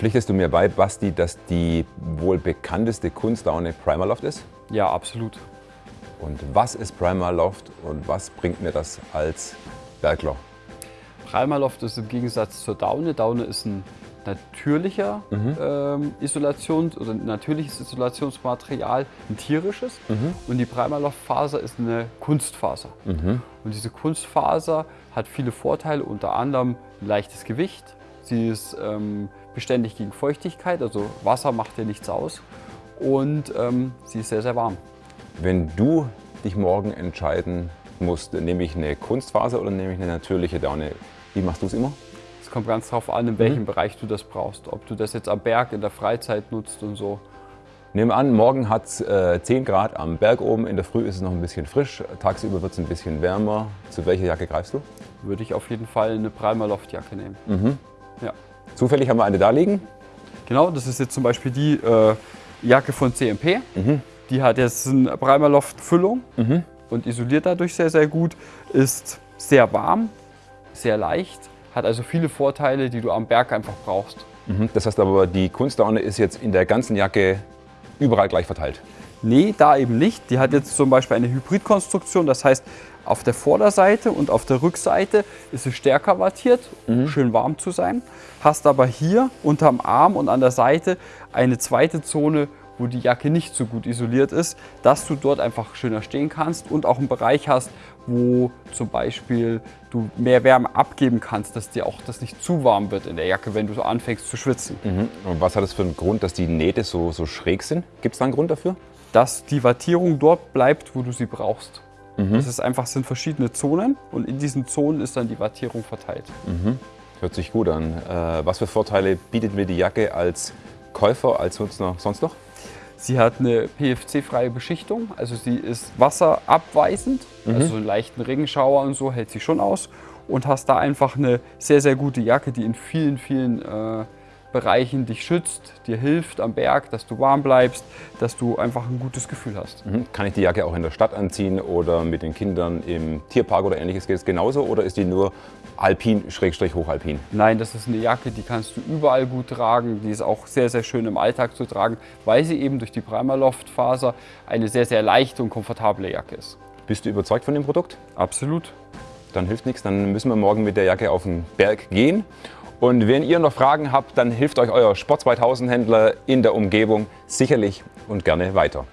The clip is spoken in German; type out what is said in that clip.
Pflichtest du mir bei, Basti, dass die wohl bekannteste Kunstdaune Primaloft ist? Ja, absolut. Und was ist Primaloft und was bringt mir das als Bergler? Primaloft ist im Gegensatz zur Daune. Daune ist ein natürlicher mhm. ähm, Isolations- oder natürliches Isolationsmaterial, ein tierisches. Mhm. Und die Primaloft-Faser ist eine Kunstfaser. Mhm. Und diese Kunstfaser hat viele Vorteile, unter anderem ein leichtes Gewicht. Sie ist ähm, beständig gegen Feuchtigkeit, also Wasser macht ihr nichts aus. Und ähm, sie ist sehr, sehr warm. Wenn du dich morgen entscheiden musst, nehme ich eine Kunstfaser oder nehme ich eine natürliche Daune, wie machst du es immer? Es kommt ganz darauf an, in welchem mhm. Bereich du das brauchst. Ob du das jetzt am Berg in der Freizeit nutzt und so. Nehmen an, morgen hat es äh, 10 Grad am Berg oben, in der Früh ist es noch ein bisschen frisch, tagsüber wird es ein bisschen wärmer. Zu welcher Jacke greifst du? Würde ich auf jeden Fall eine Primer Loftjacke nehmen. Mhm. Ja. Zufällig haben wir eine da liegen? Genau, das ist jetzt zum Beispiel die äh, Jacke von CMP. Mhm. Die hat jetzt eine Primer Loft Füllung mhm. und isoliert dadurch sehr, sehr gut. Ist sehr warm, sehr leicht hat also viele Vorteile, die du am Berg einfach brauchst. Mhm. Das heißt aber, die Kunstdaune ist jetzt in der ganzen Jacke überall gleich verteilt? Nee, da eben nicht. Die hat jetzt zum Beispiel eine Hybridkonstruktion. Das heißt, auf der Vorderseite und auf der Rückseite ist es stärker wattiert, um mhm. schön warm zu sein. Hast aber hier unterm Arm und an der Seite eine zweite Zone, wo die Jacke nicht so gut isoliert ist, dass du dort einfach schöner stehen kannst und auch einen Bereich hast, wo zum Beispiel du mehr Wärme abgeben kannst, dass dir auch das nicht zu warm wird in der Jacke, wenn du so anfängst zu schwitzen. Mhm. Und was hat das für einen Grund, dass die Nähte so, so schräg sind? Gibt es da einen Grund dafür? Dass die Wattierung dort bleibt, wo du sie brauchst. Mhm. Das ist einfach, sind verschiedene Zonen und in diesen Zonen ist dann die Wattierung verteilt. Mhm. Hört sich gut an. Äh, was für Vorteile bietet mir die Jacke als Käufer, als Nutzer sonst noch? Sie hat eine PFC-freie Beschichtung, also sie ist wasserabweisend, mhm. also so einen leichten Regenschauer und so hält sie schon aus. Und hast da einfach eine sehr, sehr gute Jacke, die in vielen, vielen äh, Bereichen dich schützt, dir hilft am Berg, dass du warm bleibst, dass du einfach ein gutes Gefühl hast. Mhm. Kann ich die Jacke auch in der Stadt anziehen oder mit den Kindern im Tierpark oder ähnliches? Geht es genauso oder ist die nur alpin, schrägstrich hochalpin? Nein, das ist eine Jacke, die kannst du überall gut tragen. Die ist auch sehr, sehr schön im Alltag zu tragen, weil sie eben durch die Primaloft-Faser eine sehr, sehr leichte und komfortable Jacke ist. Bist du überzeugt von dem Produkt? Absolut. Dann hilft nichts, dann müssen wir morgen mit der Jacke auf den Berg gehen und wenn ihr noch Fragen habt, dann hilft euch euer Sport 2000 Händler in der Umgebung sicherlich und gerne weiter.